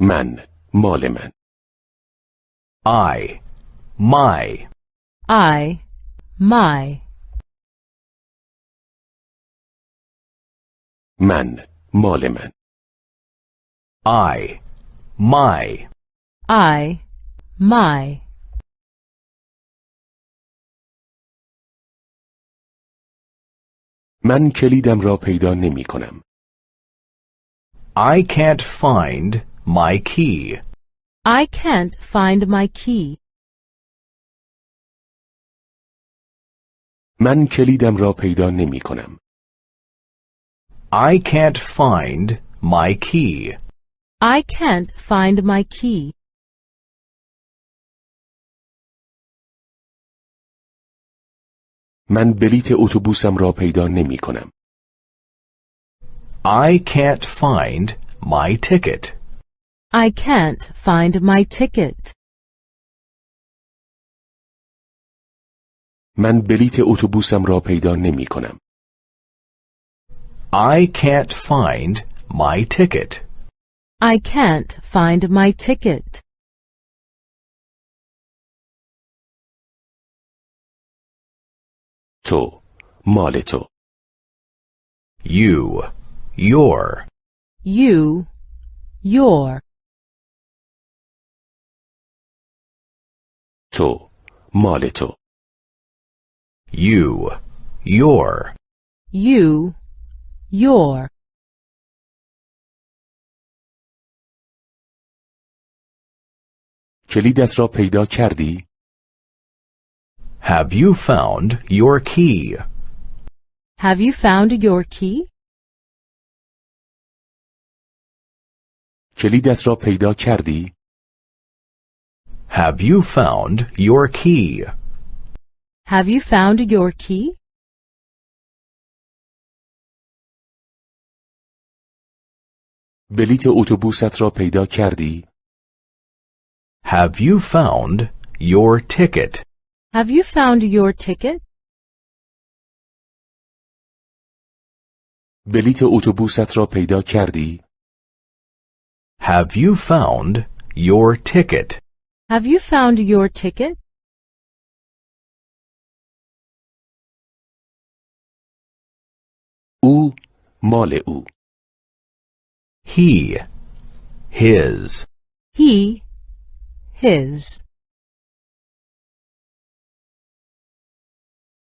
من مال من. I, my, I, my. من مال من. I, my, I, my. من کلیدم را پیدا نمی کنم. I can't find my key. I can't find my key. من کلیدم را پیدا نمی کنم I can't find my key. I can't find my key. من بلیت اتوبوسم را پیدا نمی کنم I can't find my ticket. I can't find my ticket. من بلیت اتوبوسم را پیدا نمی کنم I can't find my ticket. I can't find my ticket. تو مال تو You, your, You, your. تو مال تو you, your, You, your. کلیدت را پیدا کردی Have you found your key? Have you found your key? کلیدت را پیدا کردی Have you found your key? Have you found your key? بلیت اتوبوست را پیدا کردی Have you found your ticket? Have you found your ticket? بلیت اتوبوست را پیدا کردی Have you found your ticket? Have you found your ticket? او مال او He, his, He, his.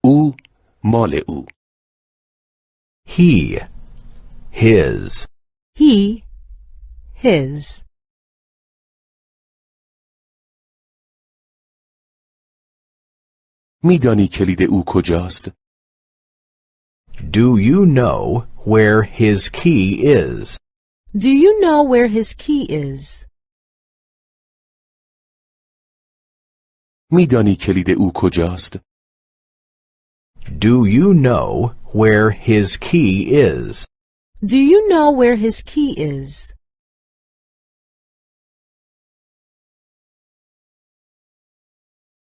او مال او he, his, He, his. میدانی کلید او کجاست Do you know where his key is? Do you know where his key is? میدانی کلید او کجاست Do you know where his key is? Do you know where his key is?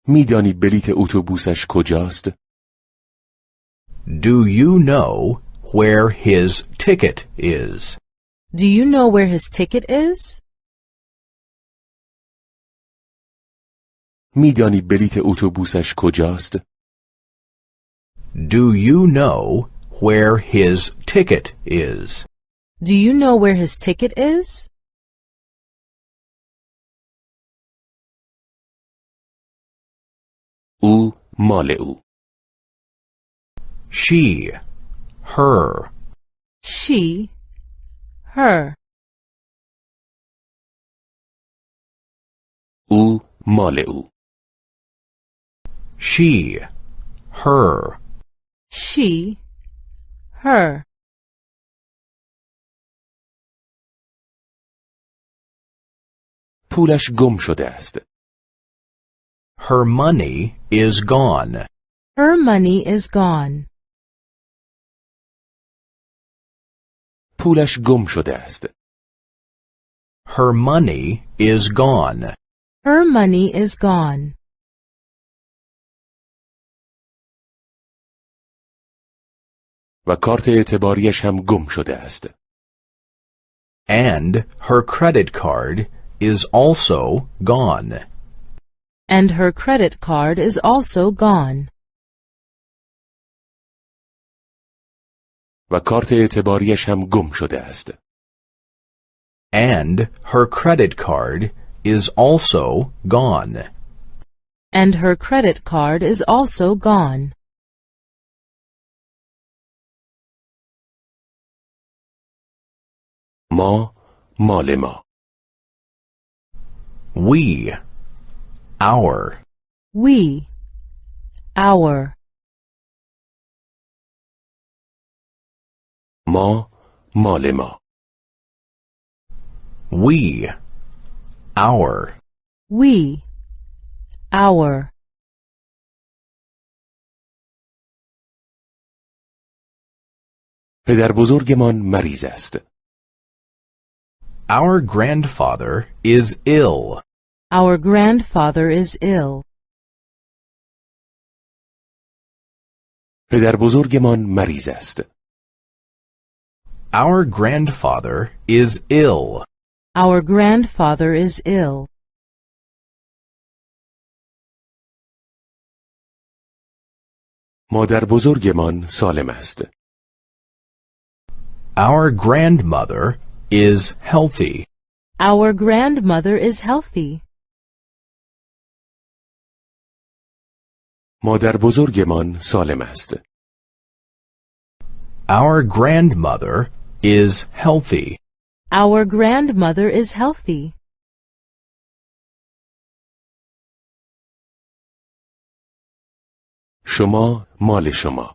میدانی بلیت اتوبوسش کجاست Do you know where his ticket is? Do you know where his ticket is? میدانی بلیت اتوبوسش کجاست Do you know where his ticket is? Do you know where his ticket is? او مال او She, her, She, her. او مال او she, her, She, her. پولش گم شده است her money is gone. Her money is gone. پولش گم شده است Her money is gone. Her money is gone. و کارت اعتباریش هم گم شده است And her credit card is also gone. And her credit card is also gone. و کارت اعتباریش هم گم شده است. And her credit card is also gone. And her credit card is also gone. ما مال ما We, our, We, our, ما مال ما we, our, we, our. پدر بزرگمان مریض است. our grandfather is ill. Our grandfather is ill. پدر بزرگمان مریض است. Our grandfather is ill. Our grandfather is ill. مادر بزرگمان سالم است. Our grandmother is healthy. Our grandmother is healthy. مادر بزرگمان سالم است. Our grandmother is healthy. Our grandmother is healthy. شما مال شما.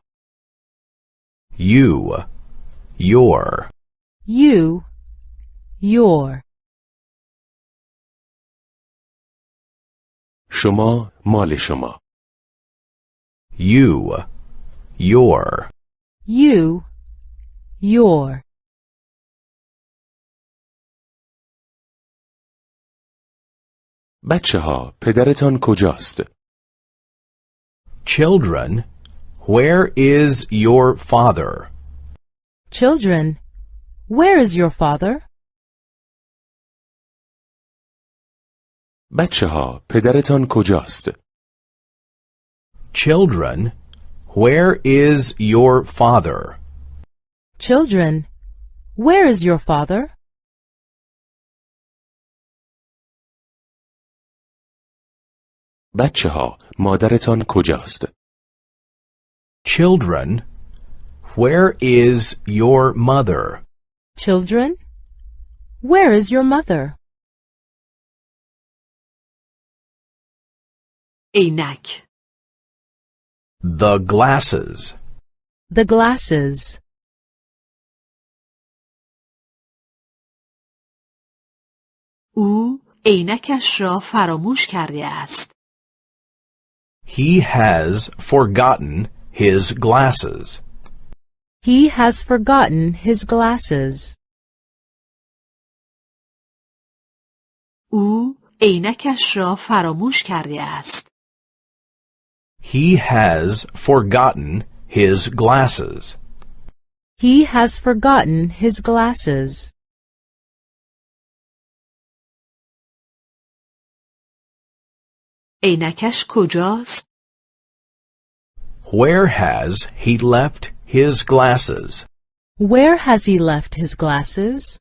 You, your, You, your. شما مال شما. you, your. You, your. بچه ها پدرتان کجاست؟ Children, where is your father? Children, where is your father? بچه ها پدرتان کجاست؟ Children, where is your father? Children, where is your father? بچه ها مادرتان کجاست؟ Children, where is your mother? Children, where is your mother? عینک The glasses. The glasses. او عینکش را فراموش کرده است. He has forgotten his glasses. He has forgotten his glasses. او عینکش را فراموش کرده است. He has forgotten his glasses. He has forgotten his glasses. عینکش کجاست؟ Where has he left his glasses? Where has he left his glasses?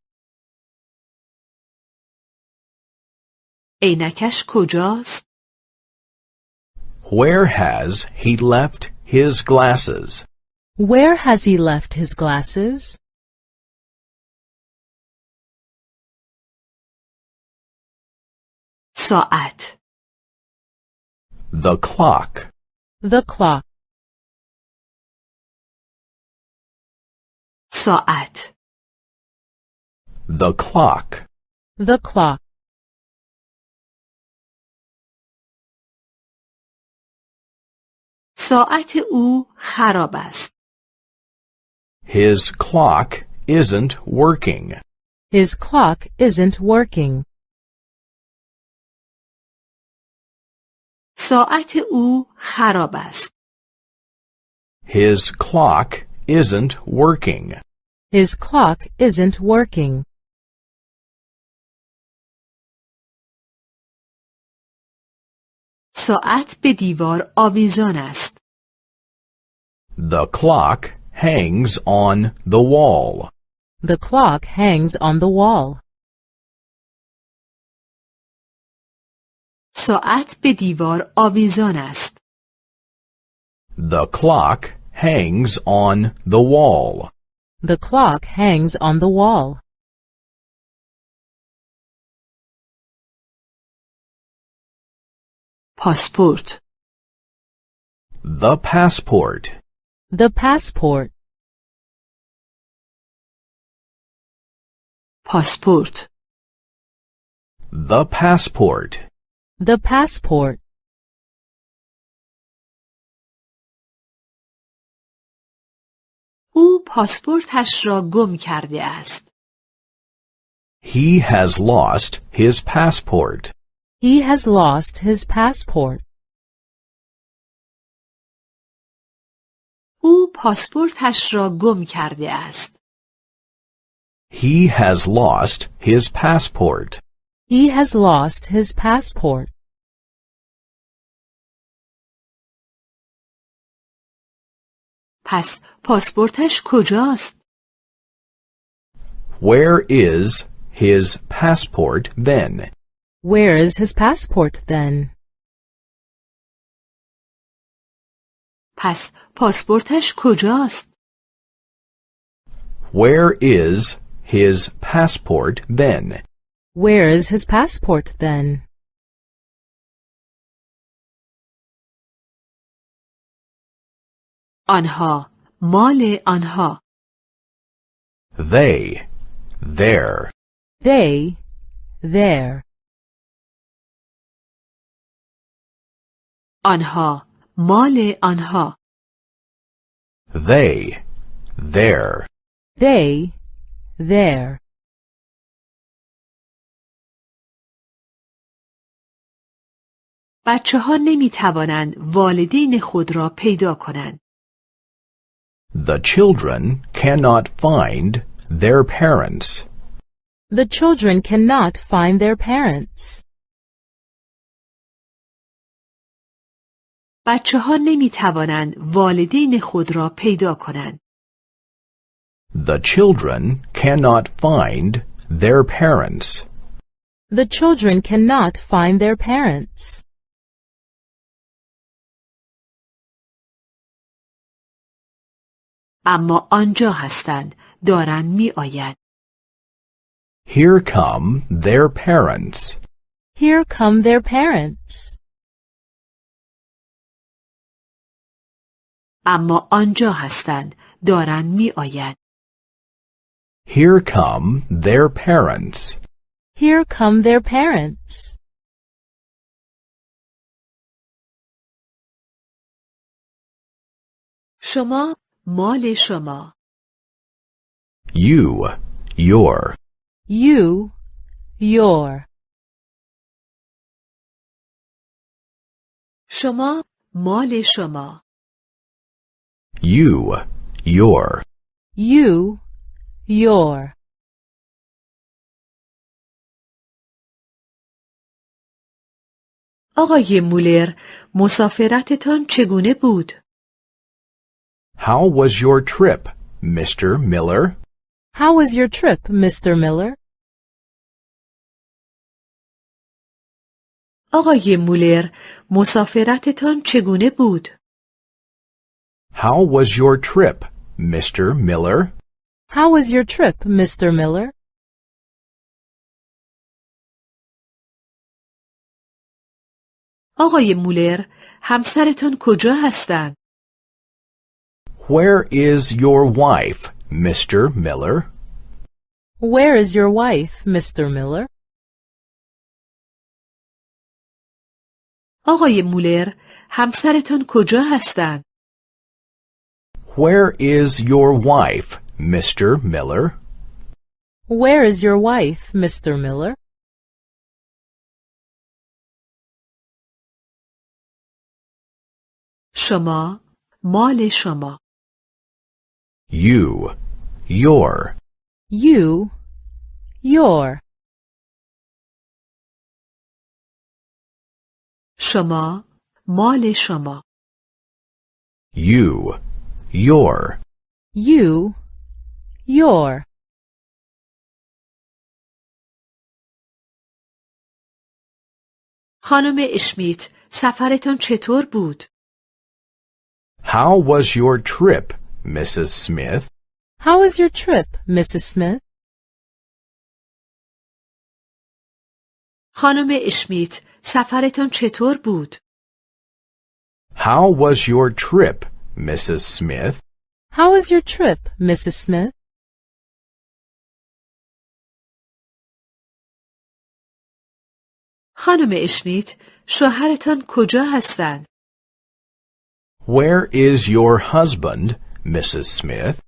عینکش کجاست؟ Where has he left his glasses? Where has he left his glasses? ساعت The clock. The clock. ساعت The clock. The clock. ساعت او خراب است. His clock isn't working. His clock isn't working. ساعت او خراب است. His clock isn't working. His clock isn't working. ساعت به دیوار آویزان است. The clock hangs on the wall. The clock hangs on the wall. ساعت به دیوار آویزان است. The clock hangs on the wall. The clock hangs on the wall. پاسپورت The passport. The passport. پاسپورت The passport. The passport. او پاسپورتش را گم کرده است. He has lost his passport. He has lost his passport. او پاسپورتش را گم کرده است. He has lost his passport. He has lost his passport. پس پاسپورتش کجاست؟ Where is his passport then? Where is his passport then? پس پاسپورتش کجاست؟ Where is his passport then? Where is his passport then? آنها مال آنها They their. They their. آنها مال آنها They, their. They, their. بچه ها نمی توانند والدین خود را پیدا کنند. The children cannot find their parents. The children cannot find their parents. بچه ها نمی توانند والدین خود را پیدا کنند. The children cannot find their parents. The children cannot find their parents. اما آنجا هستند دارند می آیند. Here come their parents. Here come their parents. اما آنجا هستند دارند می آیند. Here come their parents. Here come their parents. شما مال شما You, your. You, your. شما مال شما You, your. You, your. آقای مولر مسافرتتان چگونه بود؟ How was your trip, Mr. Miller? How was your trip, Mr. Miller? آقای مولر مسافرتتان چگونه بود؟ How was your trip, Mr. Miller? How was your trip, Mr. Miller? آقای مولر همسرتان کجا هستند؟ Where is your wife, Mr. Miller? Where is your wife, Mr. Miller? آقای مولر همسرتان کجا هستند؟ Where is your wife, Mr. Miller? Where is your wife, Mr. Miller? شما مال شما You, your. You, your. شما مال شما You. Your. You, your. خانم اشمیت سفرتان چطور بود؟ How was your trip, Mrs. Smith? How was your trip, Mrs. Smith? خانم اشمیت سفرتان چطور بود؟ How was your trip, Mrs. Smith? How was your trip, Mrs. Smith? خانم اشمیت شوهرتان کجا هستند؟ Where is your husband, Mrs. Smith?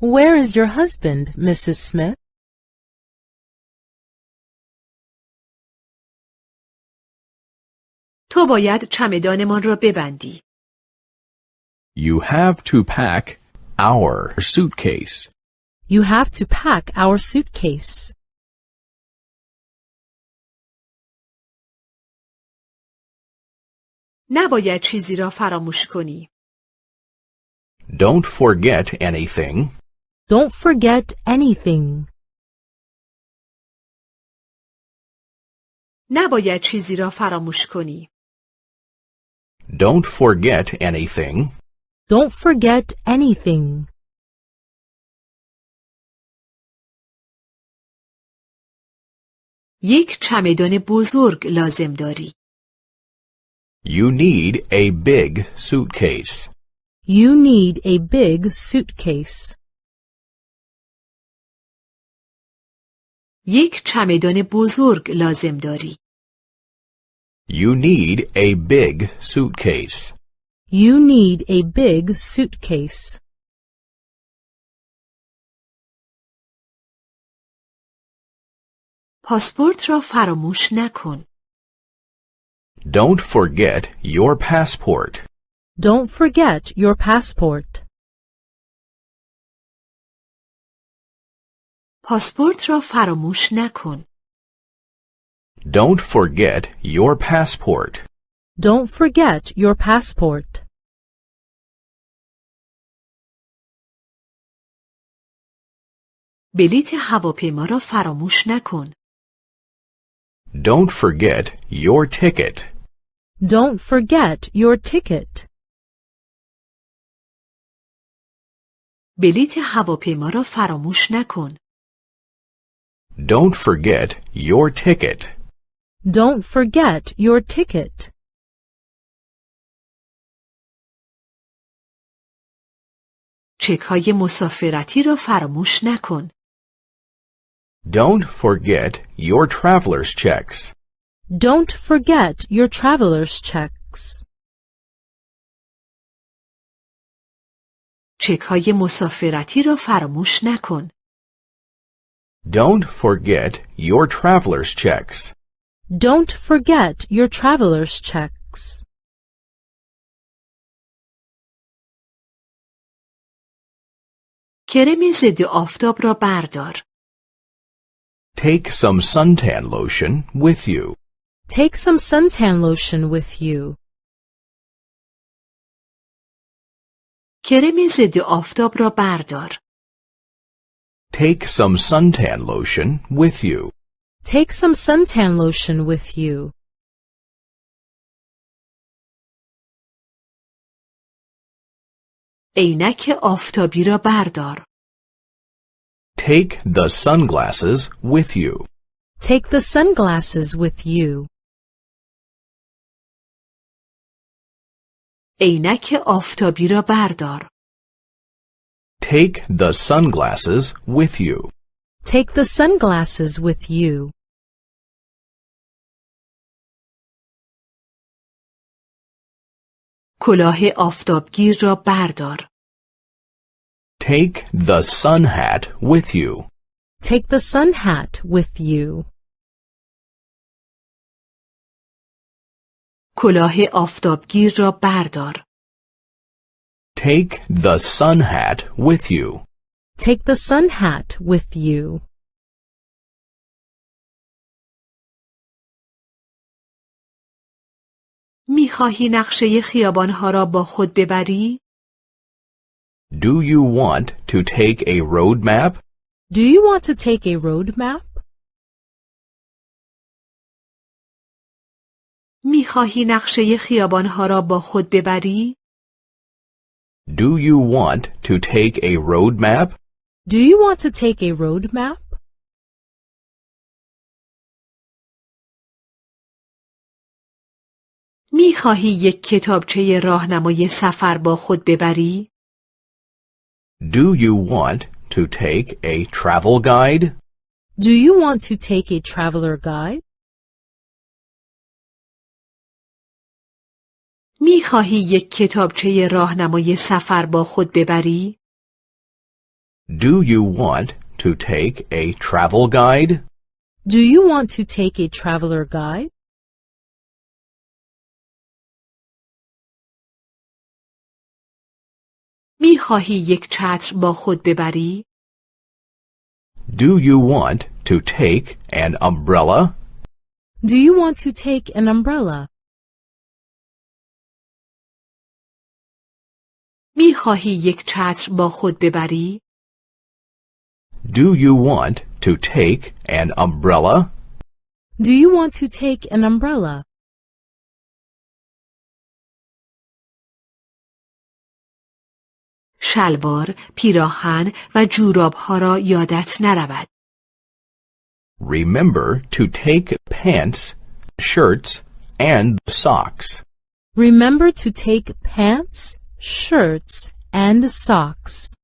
Where is your husband, Mrs. Smith? تو باید چمدانمان را ببندی. You have to pack our suitcase. You have to pack our suitcase. نباید چیزی را فراموش کنی. Don't forget anything. Don't forget anything. نباید چیزی را فراموش کنی. Don't forget anything. Don't forget anything. یک چمدان بزرگ لازم داری. You need a big suitcase. You need a big suitcase. یک چمدان بزرگ لازم داری. You need a big suitcase. You need a big suitcase. پاسپورت را فراموش نکن. Don't forget your passport. Don't forget your passport. پاسپورت را فراموش نکن. Don't forget your passport. Don't forget your passport. بلیت هواپیما را فراموش نکن. Don't forget your ticket. Don't forget your ticket. بلیت هواپیما را فراموش نکن. Don't forget your ticket. Don't forget your ticket. چک های مسافرتی را فراموش نکن. Don't forget your traveler's checks. Don't forget your traveler's checks. چک های مسافرتی را فراموش نکن. Don't forget your traveler's checks. Don't forget your traveler's checks. کرم ضد آفتاب را بردار. Take some suntan lotion with you. Take some suntan lotion with you. کرم ضد آفتاب را بردار. Take some suntan lotion with you. Take some suntan lotion with you. عینک آفتابی را بردار. Take the sunglasses with you. Take the sunglasses with you. عینک آفتابی را بردار. Take the sunglasses with you. Take the sunglasses with you. کلاه آفتابگیر را بردار. Take the sun hat with you. Take the sun hat with you. کلاه آفتابگیر را بردار. Take the sun hat with you. Take the sun hat with you. می‌خواهی نقشه خیابانها را با خود ببری؟ Do you want to take a road map? Do you want to take a road map? می‌خواهی نقشه خیابانها را با خود ببری؟ Do you want to take a road map? Do you want to take a road map? می‌خواهی یک کتابچه راهنمای سفر با خود ببری؟ Do you want to take a travel guide? Do you want to take a traveler guide? میخواهی یک کتابچه راهنمای سفر با خود ببری؟ Do you want to take a travel guide? Do you want to take a traveler guide? میخواهی یک چتر با خود ببری؟ Do you want to take an umbrella? Do you want to take an umbrella? میخواهی یک چتر با خود ببری؟ Do you want to take an umbrella? Do you want to take an umbrella? شلوار، پیراهن و جورابها را یادت نرود. Remember to take pants, shirts, and socks. Remember to take pants, shirts, and socks.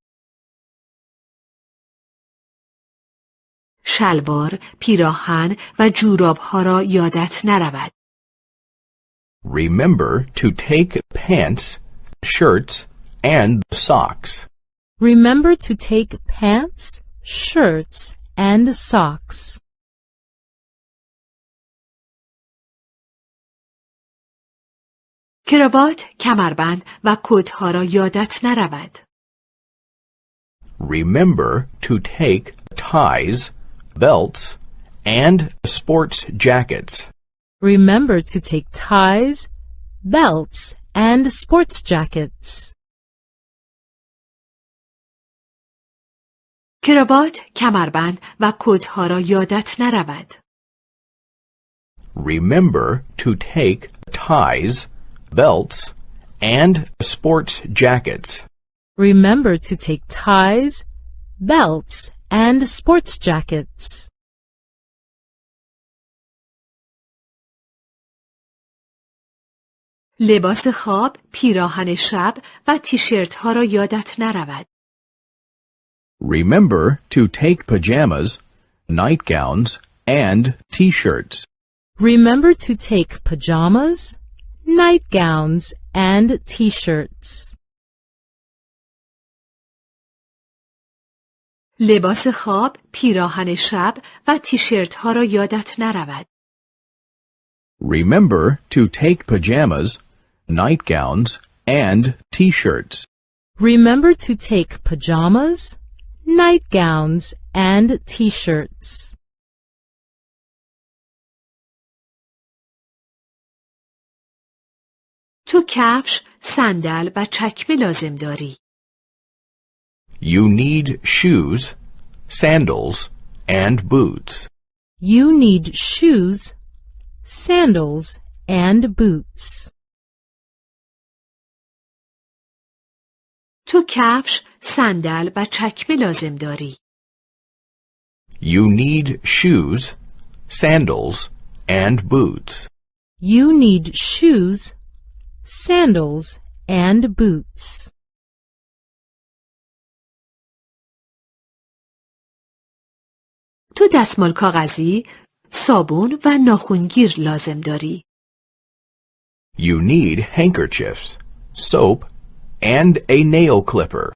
شلوار، پیراهن و جورابها را یادت نرود. Remember to take pants, shirts, and socks. Remember to take pants, shirts, and socks. کراوات، کمربند و کتها را یادت نرود. Remember to take ties, belts, and sports jackets. Remember to take ties, belts, and sports jackets. کراوات، کمربند و کتها را یادت نرود. Remember to take ties, belts, and sports jackets. Remember to take ties, belts, and sports jackets. لباس خواب، پیراهن شب و تیشرت ها را یادت نرود. Remember to take pajamas, nightgowns, and t-shirts. Remember to take pajamas, nightgowns, and t-shirts. لباس خواب، پیراهن شب و تیشرت ها را یادت نرود. Remember to take pajamas, nightgowns, and t-shirts. Remember to take pajamas, nightgowns, and t-shirts. تو کفش، صندل و چکمه لازم داری. You need shoes, sandals, and boots. You need shoes, sandals, and boots. تو کفش، صندل و چکمه لازم داری. You need shoes, sandals, and boots. You need shoes, sandals, and boots. تو دستمال کاغذی، صابون و ناخونگیر لازم داری. You need handkerchiefs, soap, and a nail clipper.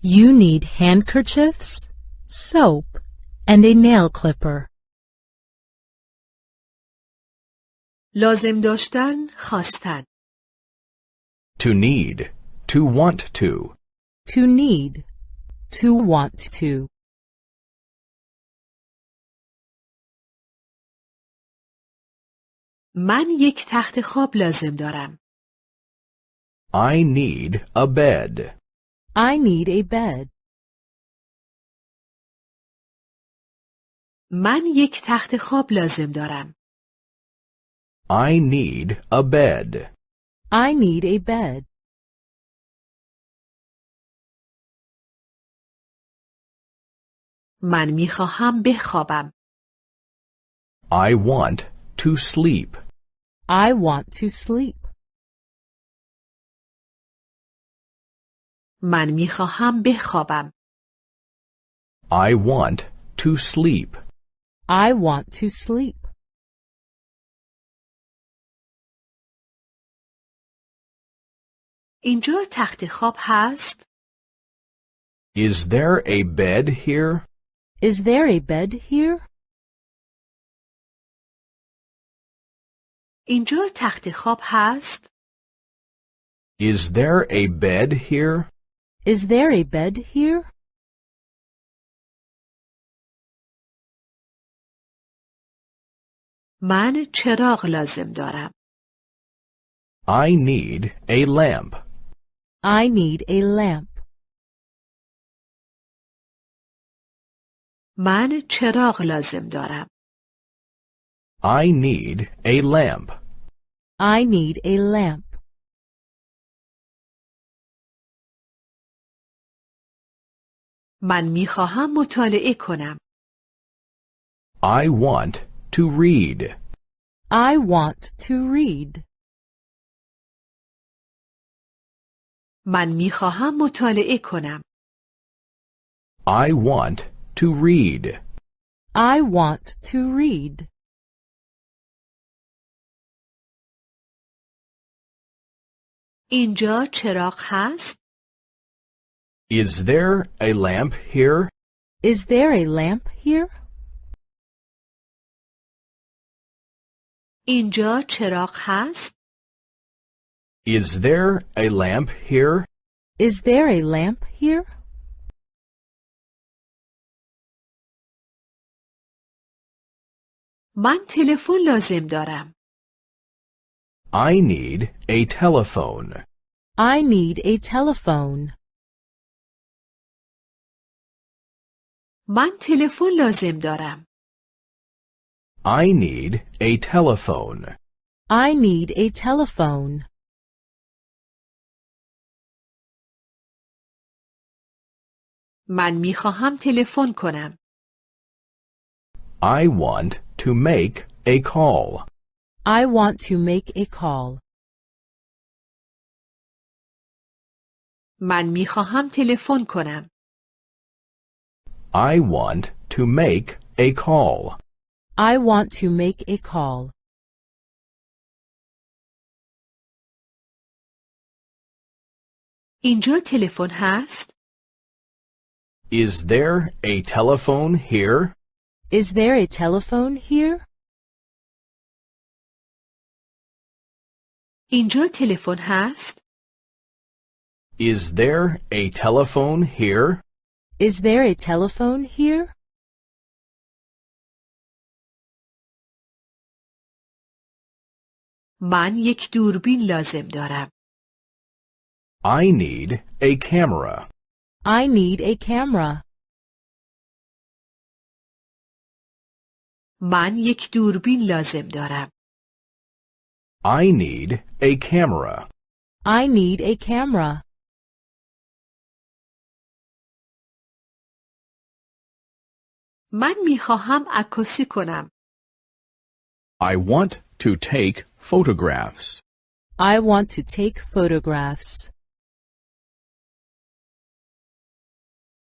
You need handkerchiefs, soap, and a nail clipper. لازم داشتن، خواستن. To need, to want to. To need, to want to. من یک تخت خواب لازم دارم. I need a bed. I need a bed. من یک تخت خواب لازم دارم. I need a bed. I need a bed. من می خواهم بخوابم. I want to sleep. I want to sleep. من می خواهم بخوابم. I want to sleep. I want to sleep. اینجا تخت خواب هست؟ Is there a bed here? Is there a bed here? اینجا تخت خواب هست؟ Is there a bed here? Is there a bed here? من چراغ لازم دارم. I need a lamp. I need a lamp. من چراغ لازم دارم. I need a lamp. I need a lamp. من می خواهم مطالعه کنم. I want to read. I want to read. من می خواهم مطالعه کنم. I want to read. I want to read. اینجا چراغ هست؟ Is there a lamp here? Is there a lamp here? اینجا چراغ هست؟ Is there a lamp here? Is there a lamp here? من تلفن لازم دارم. I need a telephone. I need a telephone. من تلفن لازم دارم. I need a telephone. I need a telephone. من می خواهم تلفن کنم. I want to make a call. I want to make a call. من می خواهم تلفن کنم. I want to make a call. I want to make a call. اینجا تلفن هست؟ Is there a telephone here? Is there a telephone here? اینجا تلفن هست؟ Is there a telephone here? Is there a telephone here? من یک دوربین لازم دارم. I need a camera. I need a camera. من یک دوربین لازم دارم. I need a camera. I need a camera. من می خواهم عکاسی کنم. I want to take photographs. I want to take photographs.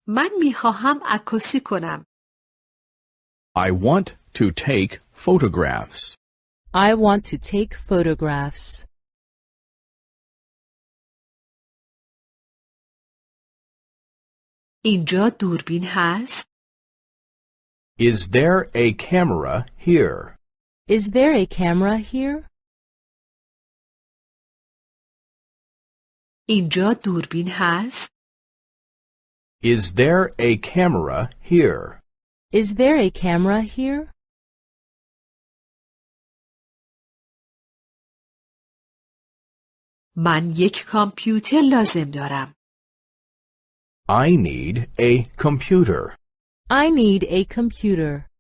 من می خواهم عکاسی کنم. I want to take photographs. I want to take photographs. اینجا دوربین هست؟ Is there a camera here? Is there a camera here? اینجا دوربین هست؟ Is there a camera here? Is there a camera here? من یک کامپیوتر لازم دارم. I need a computer. I need a computer.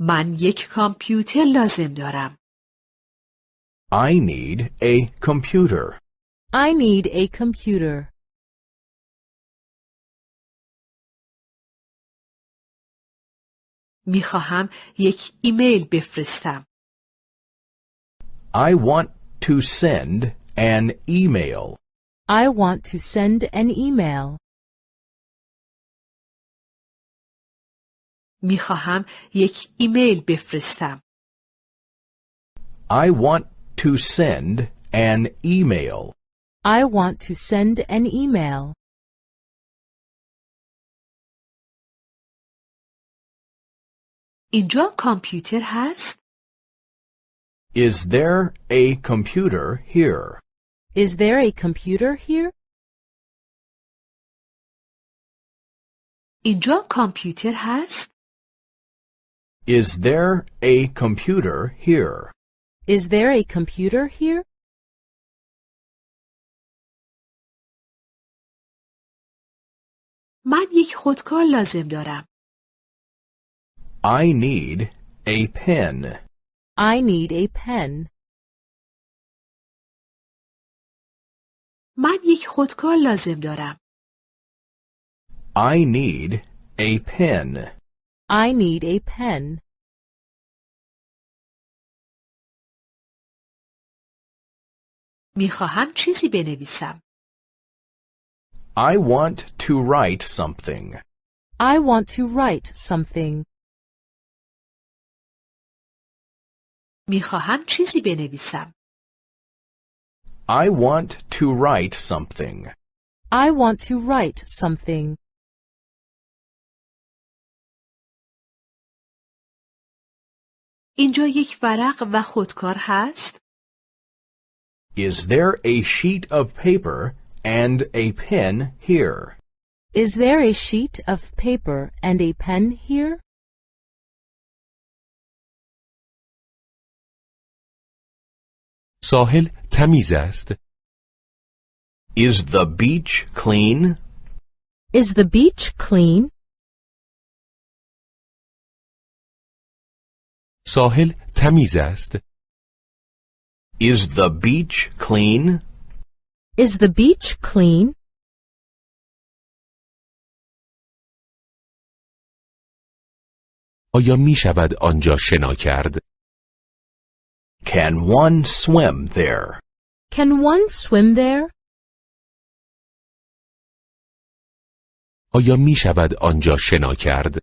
من یک کامپیوتر لازم دارم. I need a computer. I need a computer. می خواهم یک ایمیل بفرستم. I want to send an email. I want to send an email. می خواهم یک ایمیل بفرستم. I want to send an email. I want to send an email. اینجا کامپیوتر هست؟ Is there a computer here? Is there a computer here? اینجا کامپیوتر هست؟ Is there a computer here? Is there a computer here? من یک خودکار لازم دارم. I need a pen. I need a pen. من یک خودکار لازم دارم. I need a pen. I need a pen. می خواهم چیزی بنویسم. I want to write something. I want to write something. می خواهم چیزی بنویسم. I want to write something. I want to write something. اینجا یک ورق و خودکار هست؟ Is there a sheet of paper and a pen here? Is there a sheet of paper and a pen here? ساحل تمیز است. Is the beach clean? Is the beach clean? ساحل تمیز است. Is the beach clean? Is the beach clean? آیا می شود آنجا شنا کرد؟ Can one swim there? Can one swim there? آیا می شود آنجا شنا کرد؟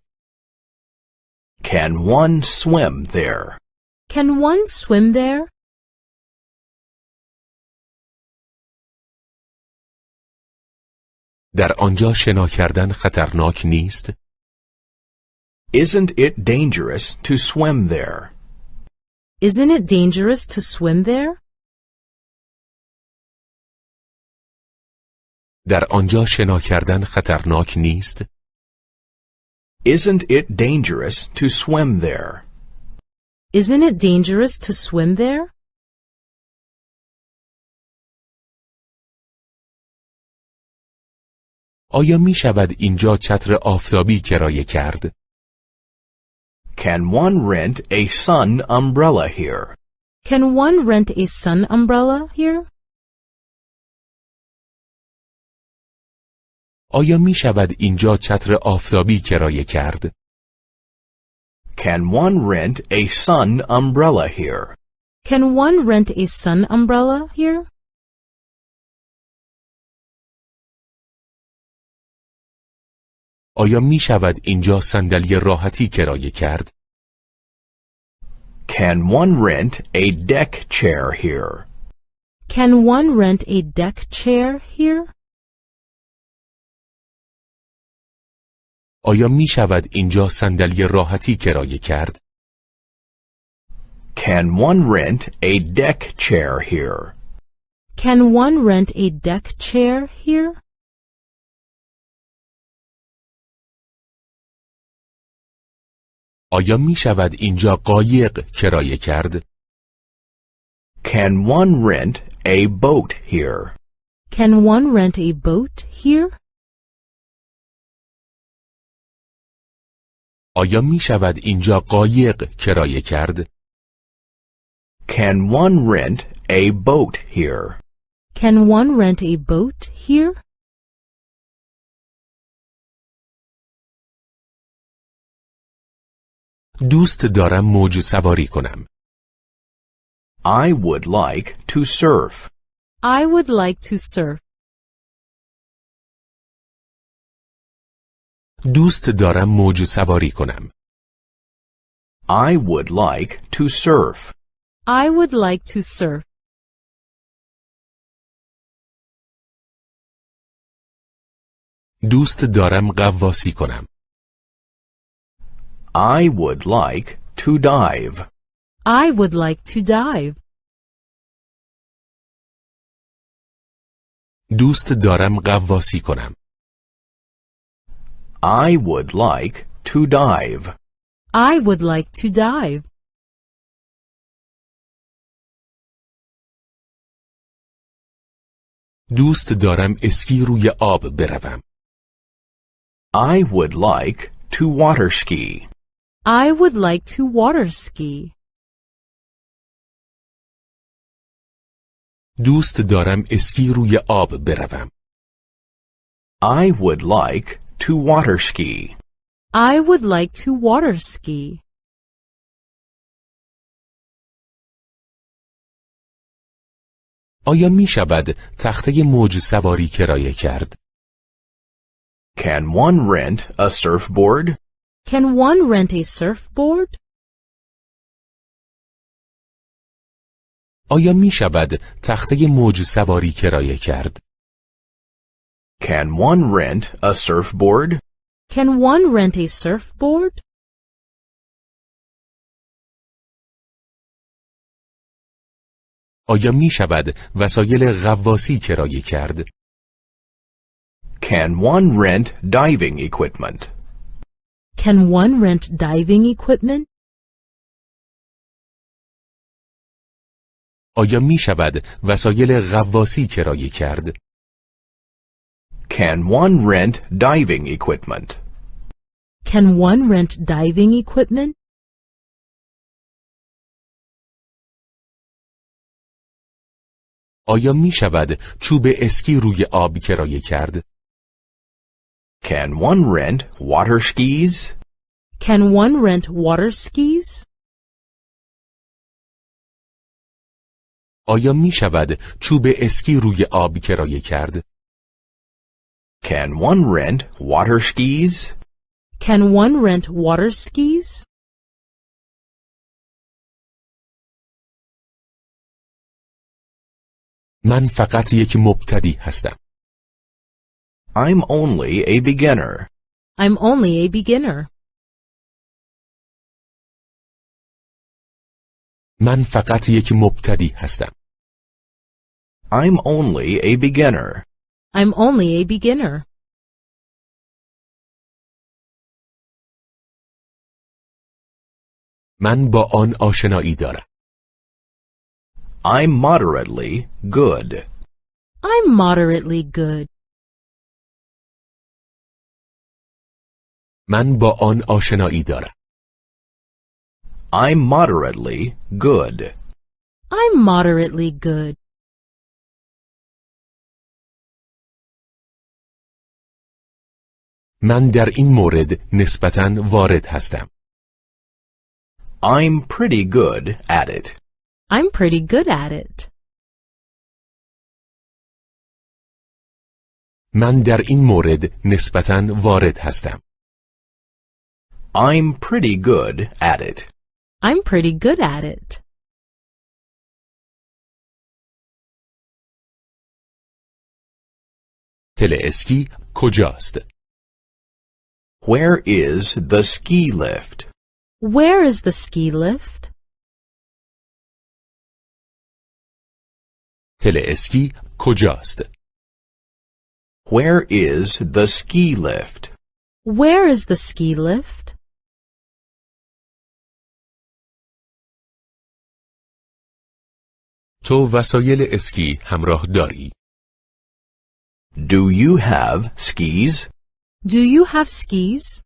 Can one swim there? Can one swim there? در آنجا شنا کردن خطرناک نیست؟ Isn't it dangerous to swim there? Isn't it dangerous to swim there? در آنجا شنا کردن خطرناک نیست؟ Isn't it dangerous to swim there? Isn't it dangerous to swim there? آیا می شود اینجا چتر آفتابی کرایه کرد؟ Can one rent a sun umbrella here? Can one rent a sun umbrella here? آیا می شود اینجا چتر آفتابی کرایه کرد؟ Can one rent a sun umbrella here? Can one rent a sun umbrella here? آیا می شود اینجا صندلی راحتی کرایه کرد؟ Can one rent a deck chair here? Can one rent a deck chair here? آیا می شود اینجا صندلی راحتی کرایه کرد؟ Can one rent a deck chair here? Can one rent a deck chair here? آیا می شود اینجا قایق کرایه کرد؟ Can one rent a boat here? Can one rent a boat here? آیا می شود اینجا قایق کرایه کرد؟ Can one rent a boat here? Can one rent a boat here? دوست دارم موج سواری کنم. I would like to surf. I would like to surf. دوست دارم موج سواری کنم. I would like to surf. I would like to surf. دوست دارم غواصی کنم. I would like to dive. I would like to dive. دوست دارم غواصی کنم. I would like to dive. I would like to dive. دوست دارم اسکی روی آب بروم. I would like to water ski. I would like to water ski. دوست دارم اسکی روی آب بروم. I would like to water ski. I would like to water ski. آیا می شود تخته موج سواری کرایه کرد؟ Can one rent a surfboard? Can one rent a surfboard? آیا می شود تخته موج سواری کرایه کرد؟ Can one rent a surfboard? Can one rent a surfboard? آیا می شود وسایل غواصی کرایه کرد؟ Can one rent diving equipment? Can one rent diving equipment? آیا می شود وسایل غواصی کرایه کرد؟ Can one rent diving equipment? Can one rent diving equipment? آیا می شود چوب اسکی روی آب کرایه کرد؟ Can one rent water skis? Can one rent water skis? آیا می شود چوب اسکی روی آب کرایه کرد؟ Can one rent water skis? Can one rent water skis? من فقط یک مبتدی هستم. I'm only a beginner. I'm only a beginner. من فقط یک مبتدی هستم. I'm only a beginner. I'm only a beginner. من با آن آشنایی دارم. I'm moderately good. I'm moderately good. من با آن آشنایی دارم. I'm moderately good. I'm moderately good. من در این مورد نسبتاً وارد هستم. I'm pretty good at it. I'm pretty good at it. من در این مورد نسبتاً وارد هستم. I'm pretty good at it. I'm pretty good at it. تل اسکی کجاست؟ Where is the ski lift? Where is the ski lift? تل اسکی کجاست؟ Where is the ski lift? Where is the ski lift? تو وسایل اسکی همراه داری؟ Do you have skis? Do you have skis?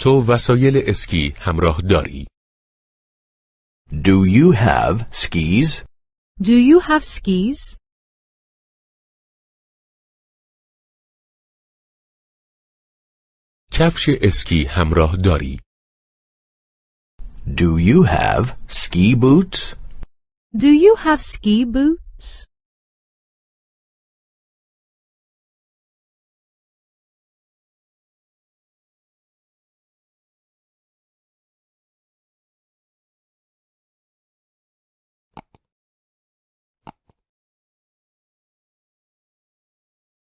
تو وسایل اسکی همراه داری؟ Do you have skis? Do you have skis? کفش اسکی همراه داری؟ Do you have ski boots? Do you have ski boots?